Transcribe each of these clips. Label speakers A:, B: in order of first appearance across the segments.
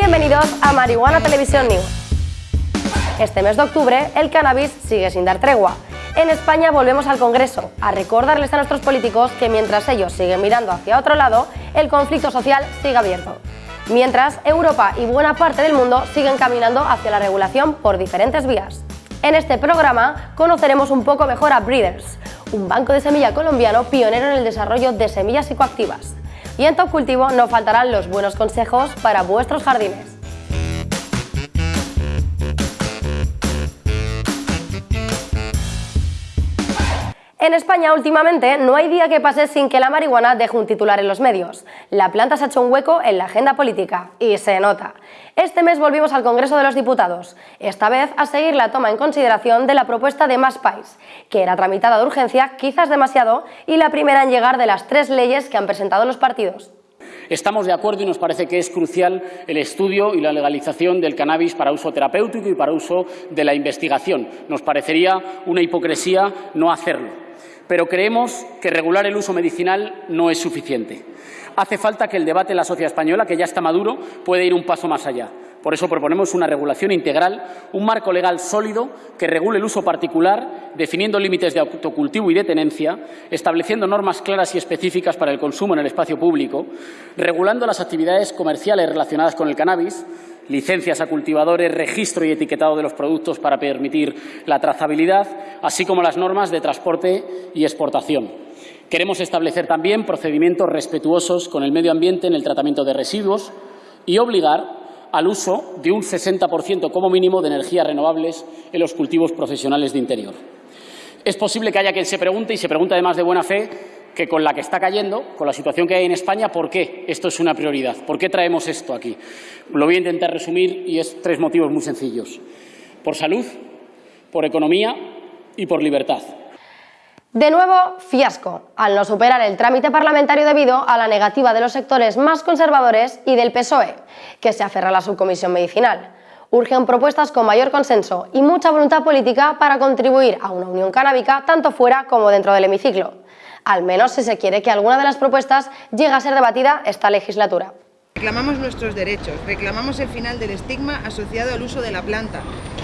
A: Bienvenidos a Marihuana Televisión News. Este mes de octubre, el cannabis sigue sin dar tregua. En España volvemos al Congreso a recordarles a nuestros políticos que mientras ellos siguen mirando hacia otro lado, el conflicto social sigue abierto. Mientras, Europa y buena parte del mundo siguen caminando hacia la regulación por diferentes vías. En este programa conoceremos un poco mejor a Breeders, un banco de semilla colombiano pionero en el desarrollo de semillas psicoactivas. Y en Top Cultivo no faltarán los buenos consejos para vuestros jardines. En España últimamente no hay día que pase sin que la marihuana deje un titular en los medios. La planta se ha hecho un hueco en la agenda política y se nota. Este mes volvimos al Congreso de los Diputados, esta vez a seguir la toma en consideración de la propuesta de Más País, que era tramitada de urgencia quizás demasiado y la primera en llegar de las tres leyes que han presentado los partidos.
B: Estamos de acuerdo y nos parece que es crucial el estudio y la legalización del cannabis para uso terapéutico y para uso de la investigación. Nos parecería una hipocresía no hacerlo pero creemos que regular el uso medicinal no es suficiente. Hace falta que el debate en la sociedad española, que ya está maduro, pueda ir un paso más allá. Por eso proponemos una regulación integral, un marco legal sólido que regule el uso particular, definiendo límites de autocultivo y de tenencia, estableciendo normas claras y específicas para el consumo en el espacio público, regulando las actividades comerciales relacionadas con el cannabis, licencias a cultivadores, registro y etiquetado de los productos para permitir la trazabilidad, así como las normas de transporte y exportación. Queremos establecer también procedimientos respetuosos con el medio ambiente en el tratamiento de residuos y obligar al uso de un 60% como mínimo de energías renovables en los cultivos profesionales de interior. Es posible que haya quien se pregunte, y se pregunta además de buena fe, que con la que está cayendo, con la situación que hay en España, ¿por qué esto es una prioridad? ¿Por qué traemos esto aquí? Lo voy a intentar resumir y es tres motivos muy sencillos. Por salud, por economía y por libertad.
A: De nuevo, fiasco, al no superar el trámite parlamentario debido a la negativa de los sectores más conservadores y del PSOE, que se aferra a la subcomisión medicinal. Urgen propuestas con mayor consenso y mucha voluntad política para contribuir a una unión canábica tanto fuera como dentro del hemiciclo al menos si se quiere que alguna de las propuestas llegue a ser debatida esta legislatura.
C: Reclamamos nuestros derechos, reclamamos el final del estigma asociado al uso de la planta,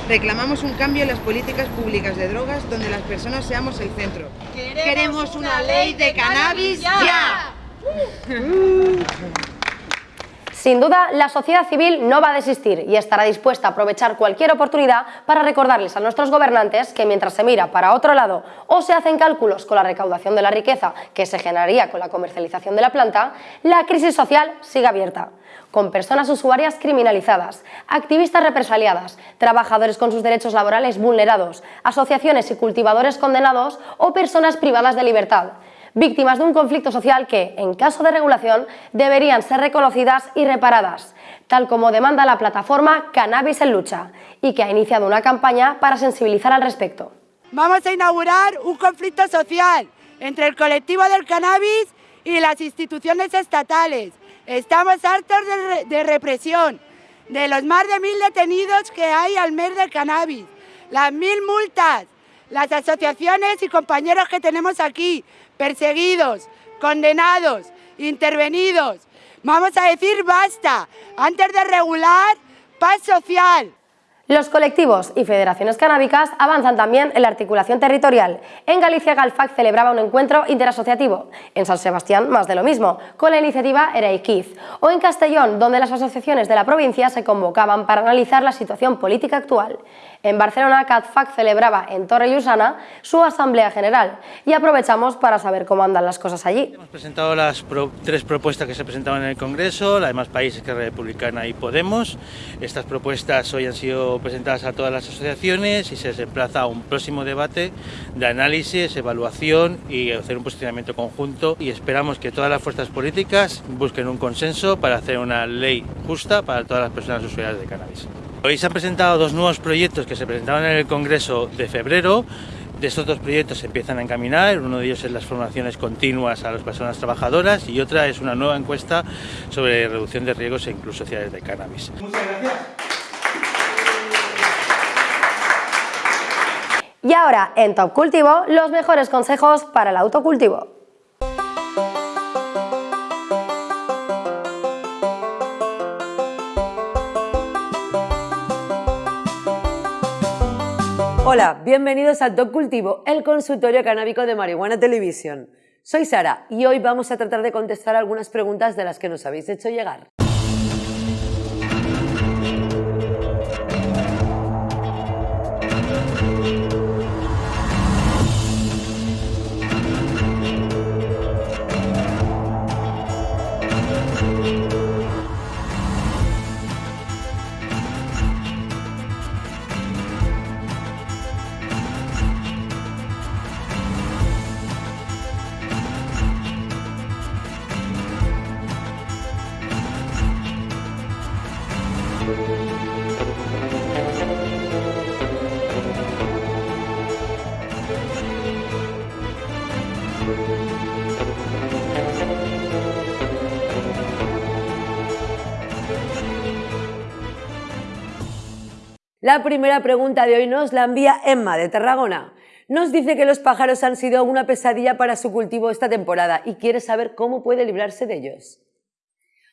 C: reclamamos un cambio en las políticas públicas de drogas donde las personas seamos el centro.
D: Queremos una ley de cannabis ya.
A: Sin duda, la sociedad civil no va a desistir y estará dispuesta a aprovechar cualquier oportunidad para recordarles a nuestros gobernantes que mientras se mira para otro lado o se hacen cálculos con la recaudación de la riqueza que se generaría con la comercialización de la planta, la crisis social sigue abierta. Con personas usuarias criminalizadas, activistas represaliadas, trabajadores con sus derechos laborales vulnerados, asociaciones y cultivadores condenados o personas privadas de libertad víctimas de un conflicto social que, en caso de regulación, deberían ser reconocidas y reparadas, tal como demanda la plataforma Cannabis en Lucha, y que ha iniciado una campaña para sensibilizar al respecto.
E: Vamos a inaugurar un conflicto social entre el colectivo del cannabis y las instituciones estatales. Estamos hartos de, represión, de los más de mil detenidos que hay al mes del cannabis, las mil multas, las asociaciones y compañeros que tenemos aquí, perseguidos, condenados, intervenidos. Vamos a decir basta, antes de regular, paz social.
A: Los colectivos y federaciones canábicas avanzan también en la articulación territorial. En Galicia, Galfac celebraba un encuentro interasociativo. En San Sebastián, más de lo mismo, con la iniciativa Ereikiz. O en Castellón, donde las asociaciones de la provincia se convocaban para analizar la situación política actual. En Barcelona, CATFAC celebraba en Torre Llusana su Asamblea General y aprovechamos para saber cómo andan las cosas allí.
F: Hemos presentado las tres propuestas que se presentaban en el Congreso, la de más países que Republicana y Podemos. Estas propuestas hoy han sido presentadas a todas las asociaciones y se desplaza a un próximo debate de análisis, evaluación y hacer un posicionamiento conjunto y esperamos que todas las fuerzas políticas busquen un consenso para hacer una ley justa para todas las personas usuarias de cannabis. Hoy se han presentado dos nuevos proyectos que se presentaban en el Congreso de febrero. De estos dos proyectos se empiezan a encaminar, uno de ellos es las formaciones continuas a las personas trabajadoras y otra es una nueva encuesta sobre reducción de riesgos e incluso sociales de cannabis. Muchas gracias.
A: Y ahora, en Top Cultivo, los mejores consejos para el autocultivo.
G: Hola, bienvenidos al Top Cultivo, el consultorio canábico de Marihuana Televisión. Soy Sara y hoy vamos a tratar de contestar algunas preguntas de las que nos habéis hecho llegar. La primera pregunta de hoy nos la envía Emma de Tarragona. Nos dice que los pájaros han sido una pesadilla para su cultivo esta temporada y quiere saber cómo puede librarse de ellos.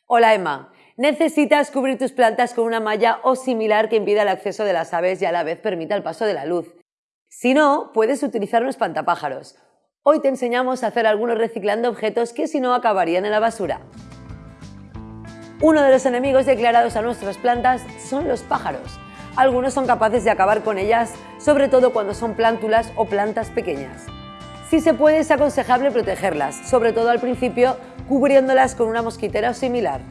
G: Hola Emma, necesitas cubrir tus plantas con una malla o similar que impida el acceso de las aves y a la vez permita el paso de la luz. Si no, puedes utilizar un espantapájaros. Hoy te enseñamos a hacer algunos reciclando objetos que si no acabarían en la basura. Uno de los enemigos declarados a nuestras plantas son los pájaros algunos son capaces de acabar con ellas, sobre todo cuando son plántulas o plantas pequeñas. Si se puede, es aconsejable protegerlas, sobre todo al principio, cubriéndolas con una mosquitera o similar.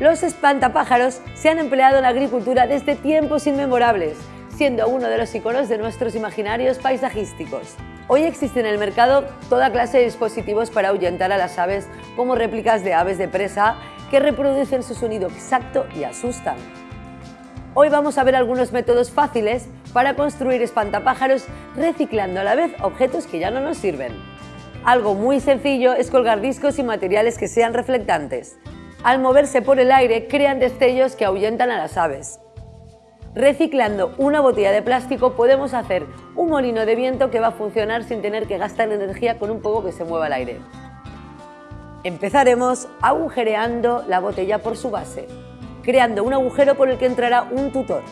G: Los espantapájaros se han empleado en la agricultura desde tiempos inmemorables, siendo uno de los iconos de nuestros imaginarios paisajísticos. Hoy existe en el mercado toda clase de dispositivos para ahuyentar a las aves, como réplicas de aves de presa que reproducen su sonido exacto y asustan. Hoy vamos a ver algunos métodos fáciles para construir espantapájaros reciclando a la vez objetos que ya no nos sirven. Algo muy sencillo es colgar discos y materiales que sean reflectantes. Al moverse por el aire crean destellos que ahuyentan a las aves. Reciclando una botella de plástico podemos hacer un molino de viento que va a funcionar sin tener que gastar energía con un poco que se mueva al aire. Empezaremos agujereando la botella por su base creando un agujero por el que entrará un tutor.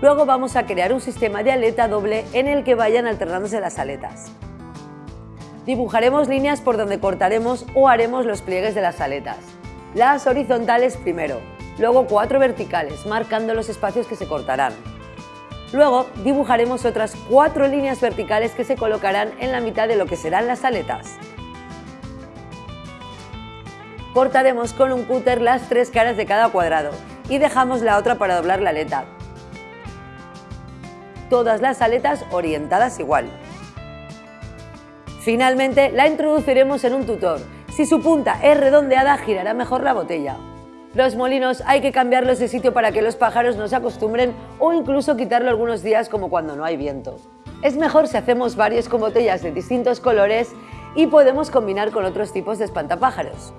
G: Luego vamos a crear un sistema de aleta doble en el que vayan alternándose las aletas. Dibujaremos líneas por donde cortaremos o haremos los pliegues de las aletas. Las horizontales primero, luego cuatro verticales, marcando los espacios que se cortarán. Luego dibujaremos otras cuatro líneas verticales que se colocarán en la mitad de lo que serán las aletas. Cortaremos con un cúter las tres caras de cada cuadrado y dejamos la otra para doblar la aleta. Todas las aletas orientadas igual. Finalmente la introduciremos en un tutor. Si su punta es redondeada girará mejor la botella. Los molinos hay que cambiarlos de sitio para que los pájaros no se acostumbren o incluso quitarlo algunos días como cuando no hay viento. Es mejor si hacemos varios con botellas de distintos colores y podemos combinar con otros tipos de espantapájaros.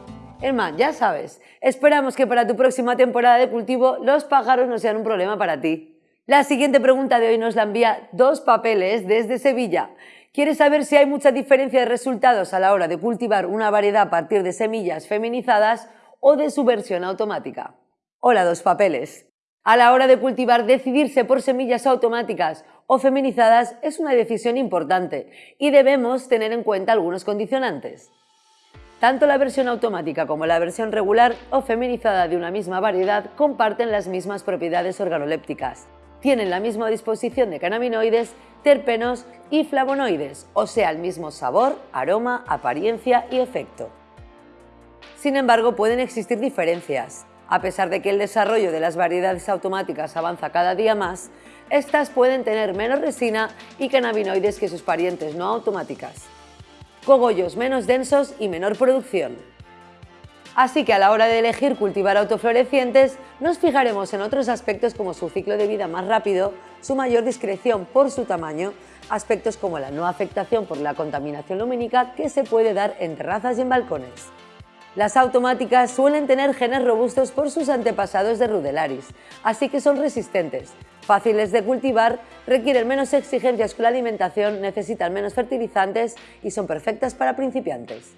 G: Emma, ya sabes, esperamos que para tu próxima temporada de cultivo los pájaros no sean un problema para ti. La siguiente pregunta de hoy nos la envía Dos Papeles desde Sevilla. Quiere saber si hay mucha diferencia de resultados a la hora de cultivar una variedad a partir de semillas feminizadas o de su versión automática. Hola, Dos Papeles. A la hora de cultivar, decidirse por semillas automáticas o feminizadas es una decisión importante y debemos tener en cuenta algunos condicionantes. Tanto la versión automática como la versión regular o feminizada de una misma variedad comparten las mismas propiedades organolépticas. Tienen la misma disposición de cannabinoides, terpenos y flavonoides, o sea, el mismo sabor, aroma, apariencia y efecto. Sin embargo, pueden existir diferencias. A pesar de que el desarrollo de las variedades automáticas avanza cada día más, estas pueden tener menos resina y cannabinoides que sus parientes no automáticas cogollos menos densos y menor producción. Así que a la hora de elegir cultivar autoflorecientes, nos fijaremos en otros aspectos como su ciclo de vida más rápido, su mayor discreción por su tamaño, aspectos como la no afectación por la contaminación lumínica que se puede dar en terrazas y en balcones. Las automáticas suelen tener genes robustos por sus antepasados de Rudelaris, así que son resistentes, fáciles de cultivar, requieren menos exigencias con la alimentación, necesitan menos fertilizantes y son perfectas para principiantes.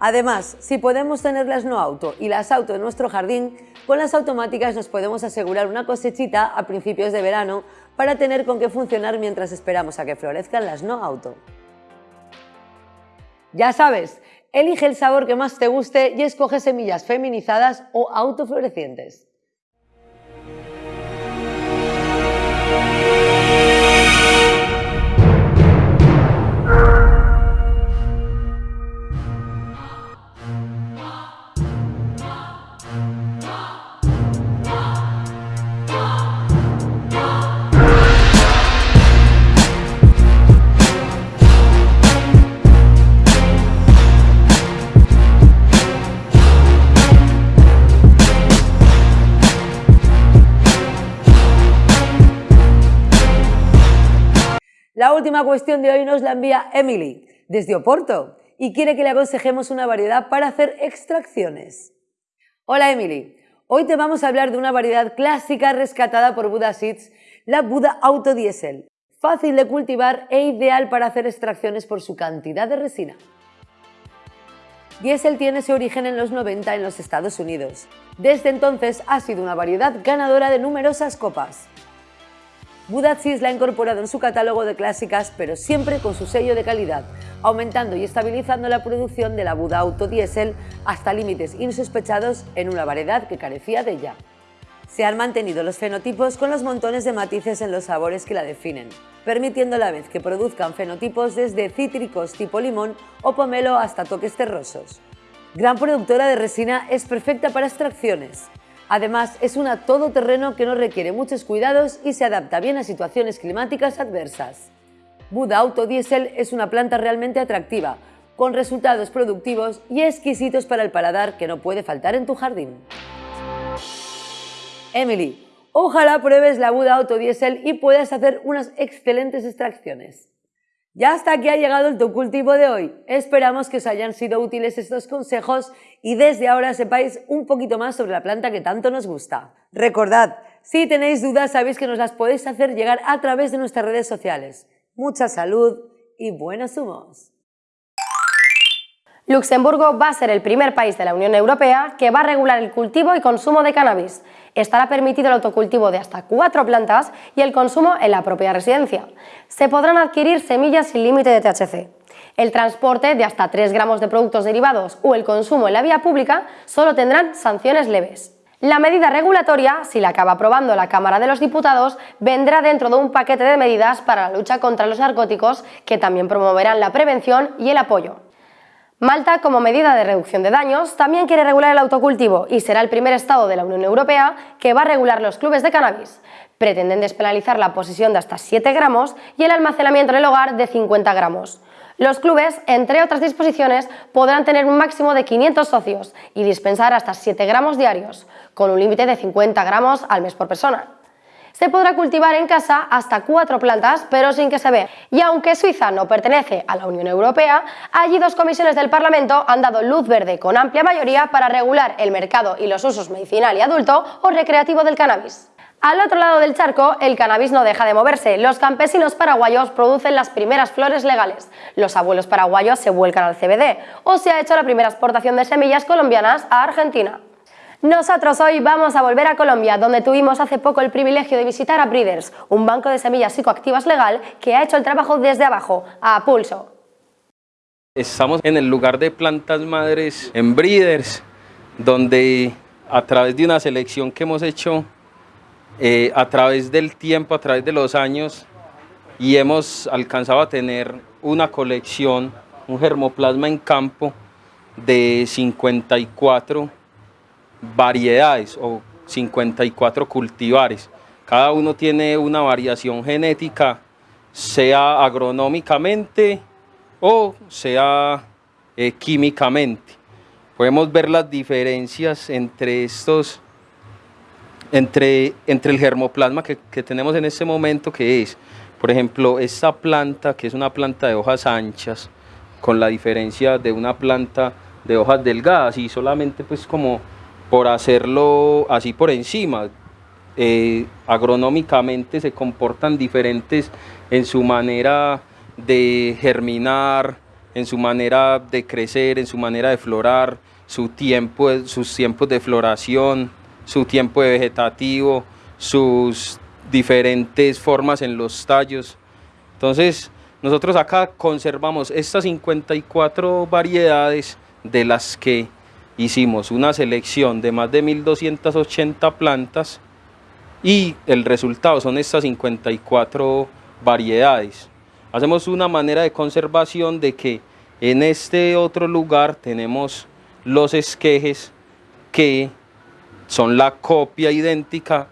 G: Además, si podemos tener las no auto y las auto en nuestro jardín, con las automáticas nos podemos asegurar una cosechita a principios de verano para tener con qué funcionar mientras esperamos a que florezcan las no auto. Ya sabes, elige el sabor que más te guste y escoge semillas feminizadas o autoflorecientes. Última cuestión de hoy nos la envía Emily, desde Oporto, y quiere que le aconsejemos una variedad para hacer extracciones. Hola Emily, hoy te vamos a hablar de una variedad clásica rescatada por Buda Seeds, la Buda Auto Diesel, fácil de cultivar e ideal para hacer extracciones por su cantidad de resina. Diesel tiene su origen en los 90 en los Estados Unidos. Desde entonces ha sido una variedad ganadora de numerosas copas. Budazis la ha incorporado en su catálogo de clásicas, pero siempre con su sello de calidad, aumentando y estabilizando la producción de la Buda Auto Diesel hasta límites insospechados en una variedad que carecía de ella. Se han mantenido los fenotipos con los montones de matices en los sabores que la definen, permitiendo a la vez que produzcan fenotipos desde cítricos tipo limón o pomelo hasta toques terrosos. Gran productora de resina, es perfecta para extracciones, Además, es una todoterreno que no requiere muchos cuidados y se adapta bien a situaciones climáticas adversas. Buda Auto Diesel es una planta realmente atractiva, con resultados productivos y exquisitos para el paladar que no puede faltar en tu jardín. Emily, ojalá pruebes la Buda Auto Diesel y puedas hacer unas excelentes extracciones. Ya hasta aquí ha llegado el tu cultivo de hoy. Esperamos que os hayan sido útiles estos consejos y desde ahora sepáis un poquito más sobre la planta que tanto nos gusta. Recordad, si tenéis dudas sabéis que nos las podéis hacer llegar a través de nuestras redes sociales. Mucha salud y buenos humos.
A: Luxemburgo va a ser el primer país de la Unión Europea que va a regular el cultivo y consumo de cannabis. Estará permitido el autocultivo de hasta cuatro plantas y el consumo en la propia residencia. Se podrán adquirir semillas sin límite de THC. El transporte de hasta 3 gramos de productos derivados o el consumo en la vía pública solo tendrán sanciones leves. La medida regulatoria, si la acaba aprobando la Cámara de los Diputados, vendrá dentro de un paquete de medidas para la lucha contra los narcóticos que también promoverán la prevención y el apoyo. Malta, como medida de reducción de daños, también quiere regular el autocultivo y será el primer Estado de la Unión Europea que va a regular los clubes de cannabis. Pretenden despenalizar la posesión de hasta 7 gramos y el almacenamiento en el hogar de 50 gramos. Los clubes, entre otras disposiciones, podrán tener un máximo de 500 socios y dispensar hasta 7 gramos diarios, con un límite de 50 gramos al mes por persona se podrá cultivar en casa hasta cuatro plantas, pero sin que se vea. Y aunque Suiza no pertenece a la Unión Europea, allí dos comisiones del Parlamento han dado luz verde con amplia mayoría para regular el mercado y los usos medicinal y adulto o recreativo del cannabis. Al otro lado del charco, el cannabis no deja de moverse. Los campesinos paraguayos producen las primeras flores legales. Los abuelos paraguayos se vuelcan al CBD o se ha hecho la primera exportación de semillas colombianas a Argentina. Nosotros hoy vamos a volver a Colombia, donde tuvimos hace poco el privilegio de visitar a Breeders, un banco de semillas psicoactivas legal que ha hecho el trabajo desde abajo, a pulso.
H: Estamos en el lugar de plantas madres en Breeders, donde a través de una selección que hemos hecho eh, a través del tiempo, a través de los años, y hemos alcanzado a tener una colección, un germoplasma en campo de 54 variedades o 54 cultivares. Cada uno tiene una variación genética, sea agronómicamente o sea eh, químicamente. Podemos ver las diferencias entre estos, entre, entre el germoplasma que, que tenemos en este momento, que es, por ejemplo, esta planta, que es una planta de hojas anchas, con la diferencia de una planta de hojas delgadas y solamente pues como por hacerlo así por encima. Eh, agronómicamente se comportan diferentes en su manera de germinar, en su manera de crecer, en su manera de florar, su tiempo, sus tiempos de floración, su tiempo de vegetativo, sus diferentes formas en los tallos. Entonces, nosotros acá conservamos estas 54 variedades de las que hicimos una selección de más de 1280 plantas y el resultado son estas 54 variedades. Hacemos una manera de conservación de que en este otro lugar tenemos los esquejes que son la copia idéntica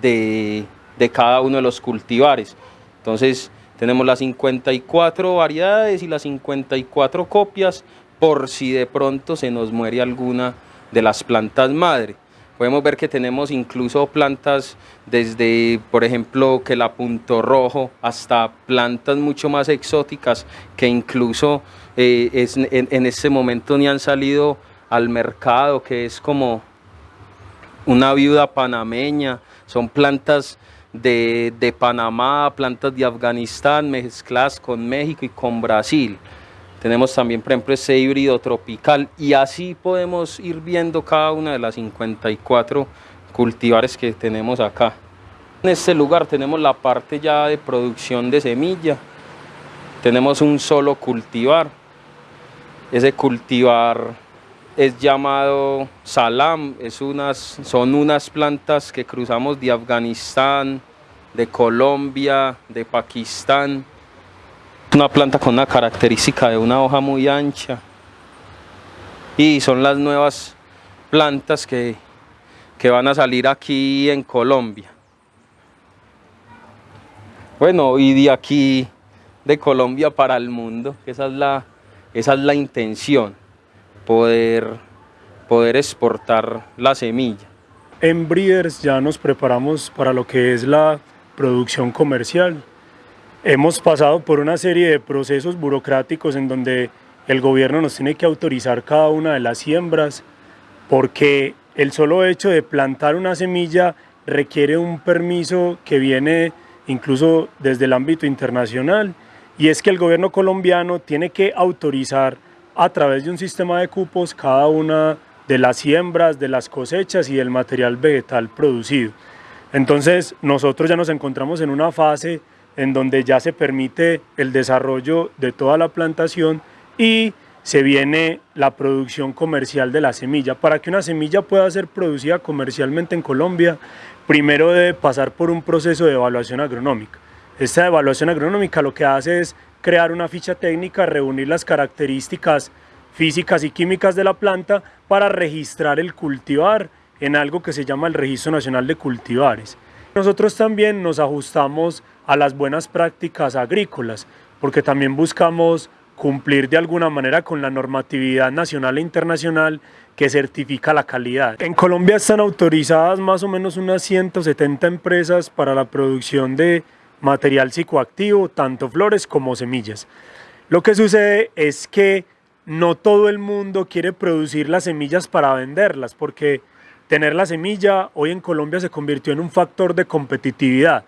H: de, de cada uno de los cultivares. Entonces tenemos las 54 variedades y las 54 copias por si de pronto se nos muere alguna de las plantas madre. Podemos ver que tenemos incluso plantas desde, por ejemplo, que la punto rojo, hasta plantas mucho más exóticas que incluso eh, en, en este momento ni han salido al mercado, que es como una viuda panameña, son plantas de, de, Panamá, plantas de Afganistán mezcladas con México y con Brasil. Tenemos también, por ejemplo, ese híbrido tropical y así podemos ir viendo cada una de las 54 cultivares que tenemos acá. En este lugar tenemos la parte ya de producción de semilla. Tenemos un solo cultivar. Ese cultivar es llamado salam, es unas, son unas plantas que cruzamos de Afganistán, de Colombia, de Pakistán una planta con una característica de una hoja muy ancha y son las nuevas plantas que, que van a salir aquí en Colombia. Bueno, y de aquí, de Colombia para el mundo, esa es la, esa es la intención, poder, poder exportar la semilla.
I: En Breeders ya nos preparamos para lo que es la producción comercial Hemos pasado por una serie de procesos burocráticos en donde el gobierno nos tiene que autorizar cada una de las siembras porque el solo hecho de plantar una semilla requiere un permiso que viene incluso desde el ámbito internacional y es que el gobierno colombiano tiene que autorizar a través de un sistema de cupos cada una de las siembras, de las cosechas y del material vegetal producido. Entonces nosotros ya nos encontramos en una fase en donde ya se permite el desarrollo de toda la plantación y se viene la producción comercial de la semilla. Para que una semilla pueda ser producida comercialmente en Colombia, primero debe pasar por un proceso de evaluación agronómica. Esta evaluación agronómica lo que hace es crear una ficha técnica, reunir las características físicas y químicas de la planta para registrar el cultivar en algo que se llama el Registro Nacional de Cultivares. Nosotros también nos ajustamos a las buenas prácticas agrícolas, porque también buscamos cumplir de alguna manera con la normatividad nacional e internacional que certifica la calidad. En Colombia están autorizadas más o menos unas 170 empresas para la producción de material psicoactivo, tanto flores como semillas. Lo que sucede es que no todo el mundo quiere producir las semillas para venderlas, porque tener la semilla hoy en Colombia se convirtió en un factor de competitividad.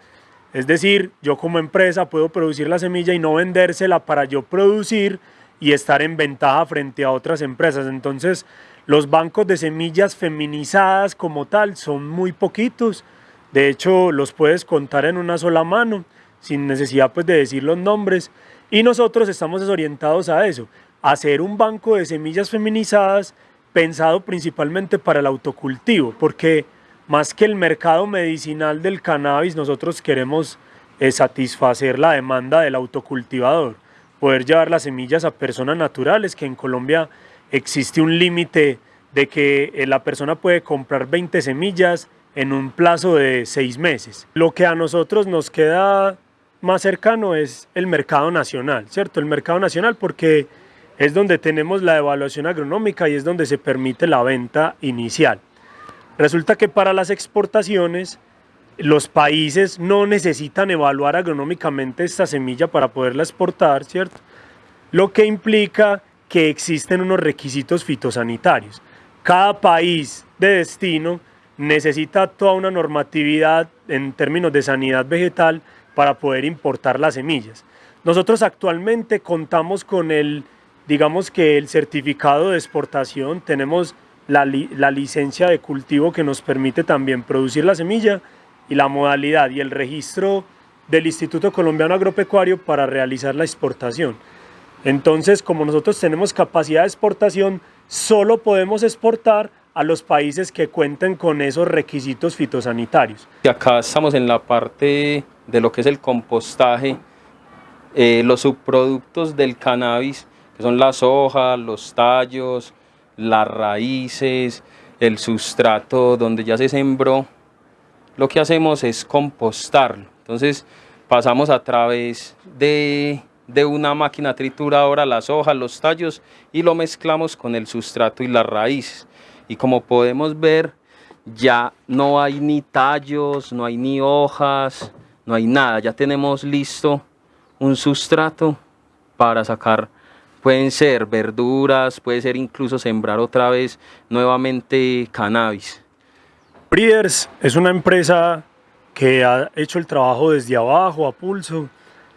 I: Es decir, yo como empresa puedo producir la semilla y no vendérsela para yo producir y estar en ventaja frente a otras empresas. Entonces, los bancos de semillas feminizadas como tal son muy poquitos. De hecho, los puedes contar en una sola mano, sin necesidad pues, de decir los nombres. Y nosotros estamos desorientados a eso, a hacer un banco de semillas feminizadas pensado principalmente para el autocultivo, porque más que el mercado medicinal del cannabis, nosotros queremos eh, satisfacer la demanda del autocultivador, poder llevar las semillas a personas naturales, que en Colombia existe un límite de que eh, la persona puede comprar 20 semillas en un plazo de seis meses. Lo que a nosotros nos queda más cercano es el mercado nacional, ¿cierto? El mercado nacional porque es donde tenemos la evaluación agronómica y es donde se permite la venta inicial. Resulta que para las exportaciones los países no necesitan evaluar agronómicamente esta semilla para poderla exportar, ¿cierto? Lo que implica que existen unos requisitos fitosanitarios. Cada país de destino necesita toda una normatividad en términos de sanidad vegetal para poder importar las semillas. Nosotros actualmente contamos con el, digamos que el certificado de exportación, tenemos la, licencia de cultivo que nos permite también producir la semilla y la modalidad y el registro del Instituto Colombiano Agropecuario para realizar la exportación. Entonces, como nosotros tenemos capacidad de exportación, solo podemos exportar a los países que cuenten con esos requisitos fitosanitarios.
H: Acá estamos en la parte de lo que es el compostaje, eh, los subproductos del cannabis, que son las hojas, los tallos, las raíces, el sustrato donde ya se sembró, lo que hacemos es compostarlo. Entonces pasamos a través de, de una máquina trituradora las hojas, los tallos y lo mezclamos con el sustrato y las raíces. Y como podemos ver, ya no hay ni tallos, no hay ni hojas, no hay nada. Ya tenemos listo un sustrato para sacar, pueden ser verduras, puede ser incluso sembrar otra vez nuevamente cannabis.
I: Breeders es una empresa que ha hecho el trabajo desde abajo, a pulso,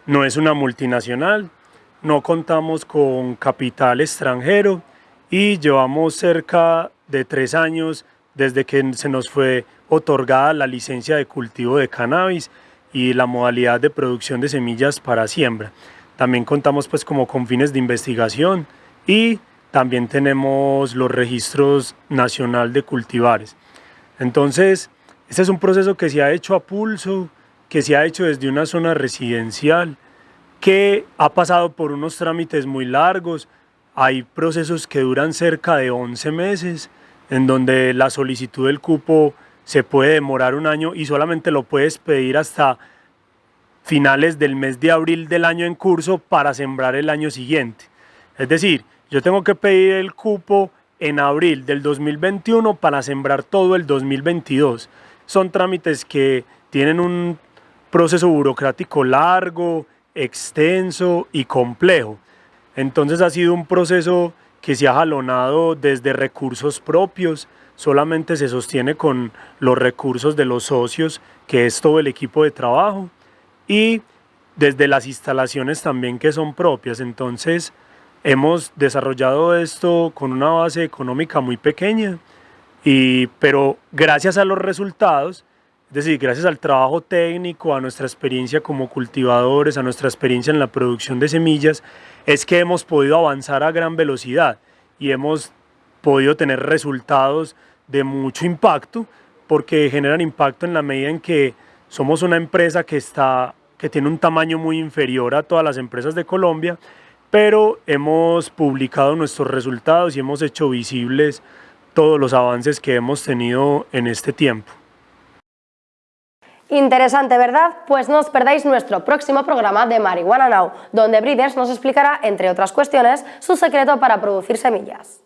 I: no es una multinacional, no contamos con capital extranjero y llevamos cerca de tres años desde que se nos fue otorgada la licencia de cultivo de cannabis y la modalidad de producción de semillas para siembra. También contamos pues como con fines de investigación y también tenemos los registros nacional de cultivares. Entonces, este es un proceso que se ha hecho a pulso, que se ha hecho desde una zona residencial, que ha pasado por unos trámites muy largos, hay procesos que duran cerca de 11 meses, en donde la solicitud del cupo se puede demorar un año y solamente lo puedes pedir hasta finales del mes de abril del año en curso para sembrar el año siguiente. Es decir, yo tengo que pedir el cupo en abril del 2021 para sembrar todo el 2022. Son trámites que tienen un proceso burocrático largo, extenso y complejo. Entonces ha sido un proceso que se ha jalonado desde recursos propios, solamente se sostiene con los recursos de los socios, que es todo el equipo de trabajo, y desde las instalaciones también que son propias. Entonces hemos desarrollado esto con una base económica muy pequeña, y, pero gracias a los resultados, es decir, gracias al trabajo técnico, a nuestra experiencia como cultivadores, a nuestra experiencia en la producción de semillas, es que hemos podido avanzar a gran velocidad y hemos podido tener resultados de mucho impacto, porque generan impacto en la medida en que somos una empresa que, está, que tiene un tamaño muy inferior a todas las empresas de Colombia, pero hemos publicado nuestros resultados y hemos hecho visibles todos los avances que hemos tenido en este tiempo.
A: Interesante, ¿verdad? Pues no os perdáis nuestro próximo programa de Marihuana Now, donde Breeders nos explicará, entre otras cuestiones, su secreto para producir semillas.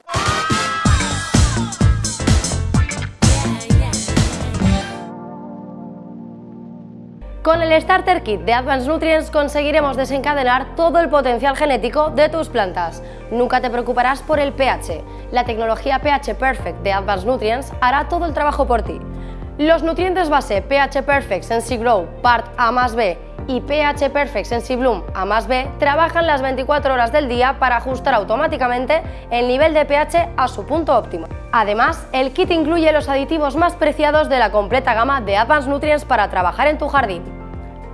A: Con el Starter Kit de Advanced Nutrients conseguiremos desencadenar todo el potencial genético de tus plantas. Nunca te preocuparás por el pH. La tecnología pH Perfect de Advanced Nutrients hará todo el trabajo por ti. Los nutrientes base pH Perfect Sensi Grow Part A más B y pH Perfect Sensi Bloom A más B trabajan las 24 horas del día para ajustar automáticamente el nivel de pH a su punto óptimo. Además, el kit incluye los aditivos más preciados de la completa gama de Advanced Nutrients para trabajar en tu jardín.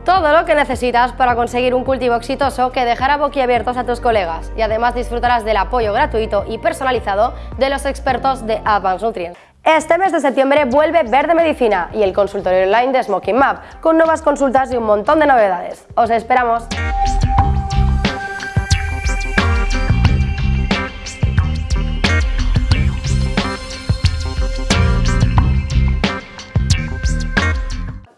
A: Todo lo que necesitas para conseguir un cultivo exitoso que dejará boquiabiertos a tus colegas y además disfrutarás del apoyo gratuito y personalizado de los expertos de Advanced Nutrients. Este mes de septiembre vuelve Verde Medicina y el consultorio online de Smoking Map, con nuevas consultas y un montón de novedades. ¡Os esperamos!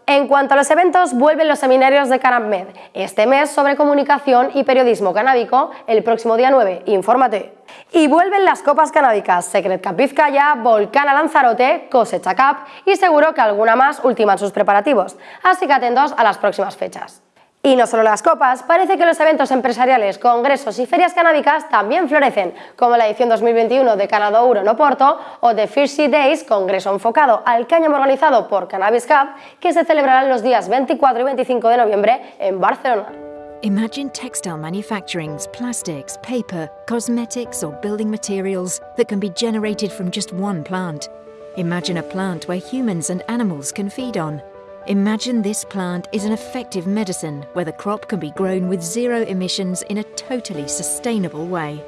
A: En cuanto a los eventos, vuelven los seminarios de CanabMed. Este mes sobre comunicación y periodismo canábico, el próximo día 9, infórmate. Y vuelven las copas canábicas, Secret Cup Vizcaya, Volcana Lanzarote, Cosecha Cup y seguro que alguna más ultiman sus preparativos, así que atentos a las próximas fechas. Y no solo las copas, parece que los eventos empresariales, congresos y ferias canábicas también florecen, como la edición 2021 de Canadá Euro en Oporto o The Fishy Days, congreso enfocado al cáñamo organizado por Cannabis Cup, que se celebrarán los días 24 y 25 de noviembre en Barcelona.
J: Imagine textile manufacturings, plastics, paper, cosmetics or building materials that can be generated from just one plant. Imagine a plant where humans and animals can feed on. Imagine this plant is an effective medicine where the crop can be grown with zero emissions in a totally sustainable way.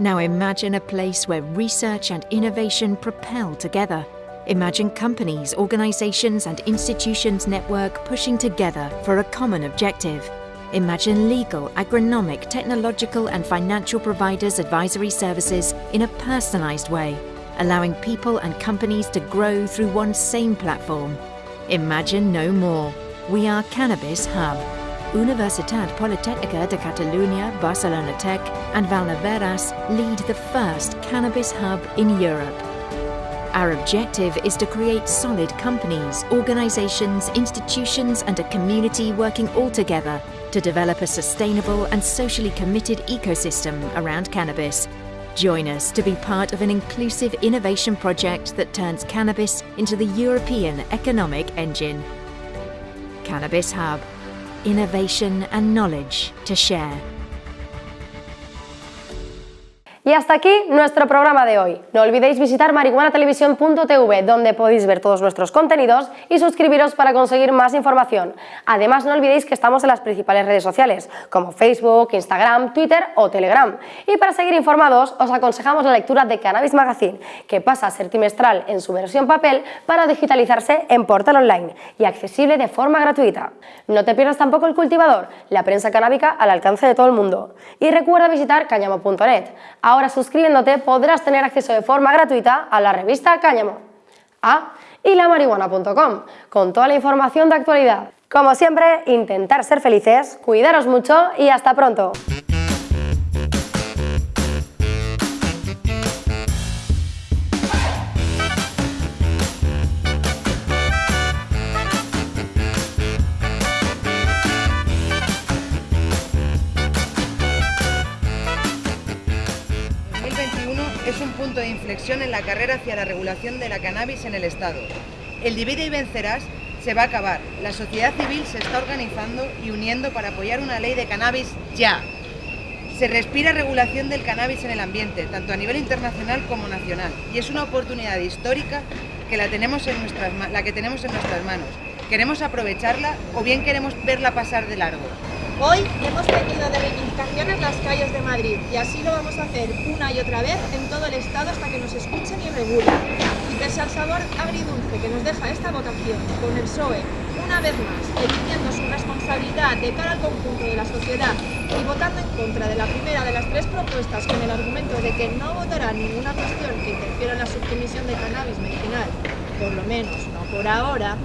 J: Now imagine a place where research and innovation propel together. Imagine companies, organisations and institutions network pushing together for a common objective. Imagine legal, agronomic, technological and financial providers advisory services in a personalised way, allowing people and companies to grow through one same platform. Imagine no more. We are Cannabis Hub. Universitat Politècnica de Catalunya, Barcelona Tech and Valneveras lead the first cannabis hub in Europe. Our objective is to create solid companies, organisations, institutions and a community working all together to develop a sustainable and socially committed ecosystem around cannabis. Join us to be part of an inclusive innovation project that turns cannabis into the European economic engine. Cannabis Hub. Innovation and knowledge to share.
A: Y hasta aquí nuestro programa de hoy. No olvidéis visitar marihuanatelevisión.tv donde podéis ver todos nuestros contenidos y suscribiros para conseguir más información. Además no olvidéis que estamos en las principales redes sociales como Facebook, Instagram, Twitter o Telegram. Y para seguir informados os aconsejamos la lectura de Cannabis Magazine que pasa a ser trimestral en su versión papel para digitalizarse en portal online y accesible de forma gratuita. No te pierdas tampoco El Cultivador, la prensa canábica al alcance de todo el mundo. Y recuerda visitar cañamo.net. Ahora suscribiéndote podrás tener acceso de forma gratuita a la revista Cáñamo. Ah, y la marihuana.com, con toda la información de actualidad. Como siempre, intentar ser felices, cuidaros mucho y hasta pronto.
C: En la carrera hacia la regulación de la cannabis en el Estado. El divide y vencerás se va a acabar. La sociedad civil se está organizando y uniendo para apoyar una ley de cannabis ya. Se respira regulación del cannabis en el ambiente, tanto a nivel internacional como nacional, y es una oportunidad histórica que la, tenemos en nuestras, la que tenemos en nuestras manos. ¿Queremos aprovecharla o bien queremos verla pasar de largo?
K: Hoy hemos tenido de reivindicaciones las calles de Madrid y así lo vamos a hacer una y otra vez en todo el Estado hasta que nos escuchen y regulen. Y pese al sabor agridulce que nos deja esta votación con el PSOE, una vez más, eligiendo su responsabilidad de cara al conjunto de la sociedad y votando en contra de la primera de las tres propuestas con el argumento de que no votará ninguna cuestión que interfiera en la subcomisión de cannabis medicinal, por lo menos no por ahora,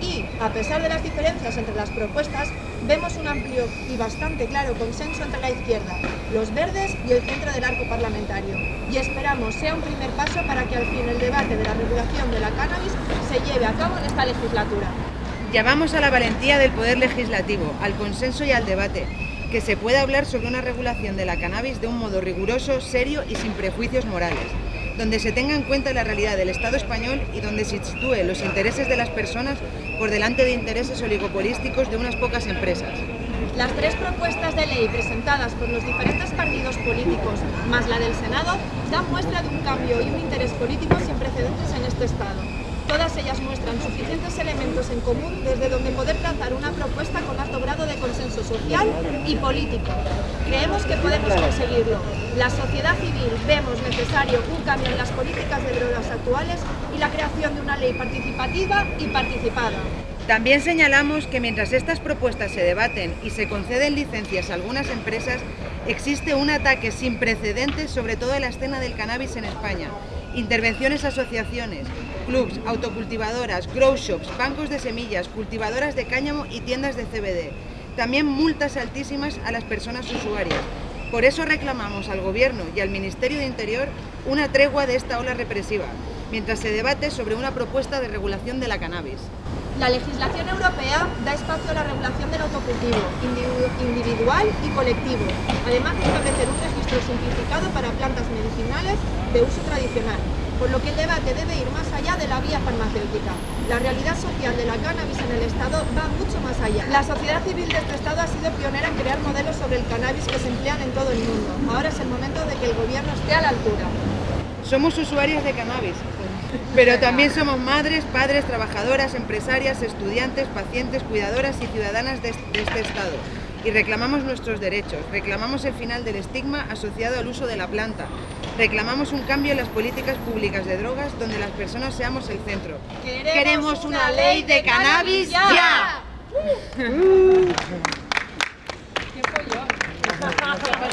K: y, a pesar de las diferencias entre las propuestas, vemos un amplio y bastante claro consenso entre la izquierda, los verdes y el centro del arco parlamentario. Y esperamos sea un primer paso para que al fin el debate de la regulación de la cannabis se lleve a cabo en esta legislatura.
C: Llamamos a la valentía del Poder Legislativo, al consenso y al debate, que se pueda hablar sobre una regulación de la cannabis de un modo riguroso, serio y sin prejuicios morales donde se tenga en cuenta la realidad del Estado español y donde se sitúe los intereses de las personas por delante de intereses oligopolísticos de unas pocas empresas.
K: Las tres propuestas de ley presentadas por los diferentes partidos políticos, más la del Senado, dan muestra de un cambio y un interés político sin precedentes en este Estado. Todas ellas muestran suficientes elementos en común desde donde poder trazar una propuesta con alto grado de consenso social y político. Creemos que podemos conseguirlo. La sociedad civil vemos necesario un cambio en las políticas de drogas actuales y la creación de una ley participativa y participada.
C: También señalamos que mientras estas propuestas se debaten y se conceden licencias a algunas empresas, existe un ataque sin precedentes sobre toda la escena del cannabis en España intervenciones asociaciones, clubs, autocultivadoras, grow shops, bancos de semillas, cultivadoras de cáñamo y tiendas de CBD. También multas altísimas a las personas usuarias. Por eso reclamamos al Gobierno y al Ministerio de Interior una tregua de esta ola represiva, mientras se debate sobre una propuesta de regulación de la cannabis.
K: La legislación europea da espacio a la regulación del autocultivo, individual y colectivo, además de establecer un registro simplificado para plantas medicinales de uso tradicional, por lo que el debate debe ir más allá de la vía farmacéutica. La realidad social de la cannabis en el Estado va mucho más allá. La sociedad civil de este Estado ha sido pionera en crear modelos sobre el cannabis que se emplean en todo el mundo. Ahora es el momento de que el gobierno esté a la altura.
C: Somos usuarios de cannabis, Pero también somos madres, padres, trabajadoras, empresarias, estudiantes, pacientes, cuidadoras y ciudadanas de este Estado. Y reclamamos nuestros derechos, reclamamos el final del estigma asociado al uso de la planta, reclamamos un cambio en las políticas públicas de drogas donde las personas seamos el centro.
D: Queremos una ley de cannabis ya.